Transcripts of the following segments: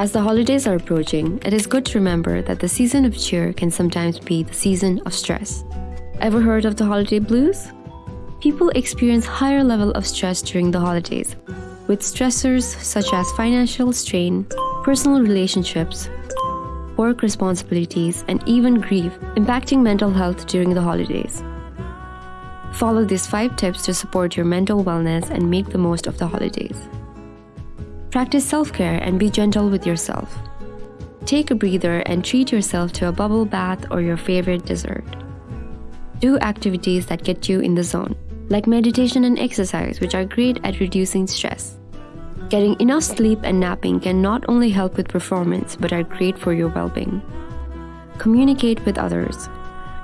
As the holidays are approaching, it is good to remember that the season of cheer can sometimes be the season of stress. Ever heard of the holiday blues? People experience higher level of stress during the holidays, with stressors such as financial strain, personal relationships, work responsibilities, and even grief impacting mental health during the holidays. Follow these 5 tips to support your mental wellness and make the most of the holidays. Practice self care and be gentle with yourself. Take a breather and treat yourself to a bubble bath or your favorite dessert. Do activities that get you in the zone, like meditation and exercise, which are great at reducing stress. Getting enough sleep and napping can not only help with performance but are great for your well being. Communicate with others.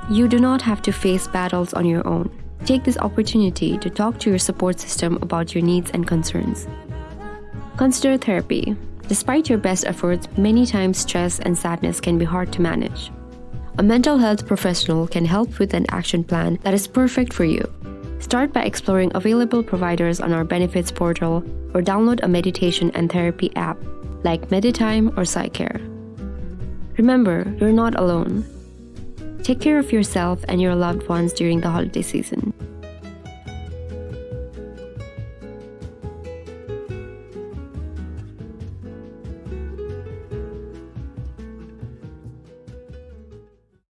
You do not have to face battles on your own. Take this opportunity to talk to your support system about your needs and concerns. Consider therapy. Despite your best efforts, many times stress and sadness can be hard to manage. A mental health professional can help with an action plan that is perfect for you. Start by exploring available providers on our benefits portal or download a meditation and therapy app like Meditime or Psycare. Remember, you're not alone. Take care of yourself and your loved ones during the holiday season.